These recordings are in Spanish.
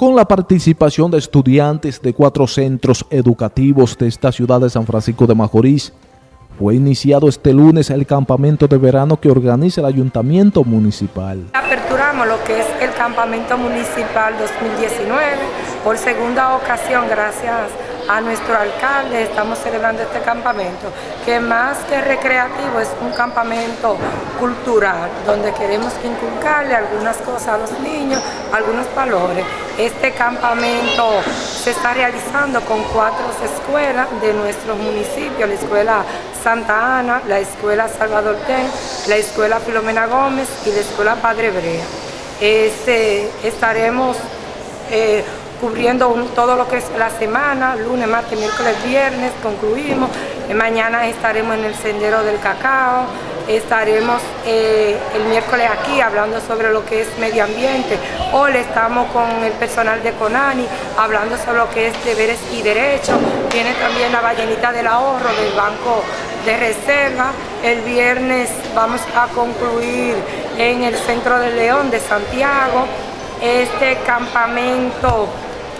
con la participación de estudiantes de cuatro centros educativos de esta ciudad de San Francisco de Macorís. Fue iniciado este lunes el campamento de verano que organiza el Ayuntamiento Municipal. Aperturamos lo que es el campamento municipal 2019 por segunda ocasión gracias a nuestro alcalde estamos celebrando este campamento, que más que recreativo es un campamento cultural, donde queremos inculcarle algunas cosas a los niños, algunos valores. Este campamento se está realizando con cuatro escuelas de nuestro municipio, la Escuela Santa Ana, la Escuela Salvador Ten, la Escuela Filomena Gómez y la Escuela Padre Brea. Este, estaremos eh, cubriendo todo lo que es la semana, lunes, martes, miércoles, viernes, concluimos. Eh, mañana estaremos en el Sendero del Cacao, estaremos eh, el miércoles aquí hablando sobre lo que es medio ambiente. Hoy estamos con el personal de CONANI hablando sobre lo que es deberes y derechos. Viene también la ballenita del ahorro del Banco de Reserva. El viernes vamos a concluir en el Centro del León de Santiago este campamento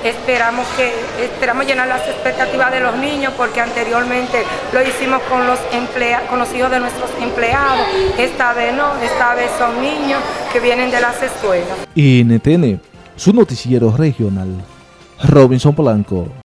Esperamos, que, esperamos llenar las expectativas de los niños porque anteriormente lo hicimos con los, con los hijos de nuestros empleados. Esta vez no, esta vez son niños que vienen de las escuelas. NTN, su noticiero regional. Robinson Polanco.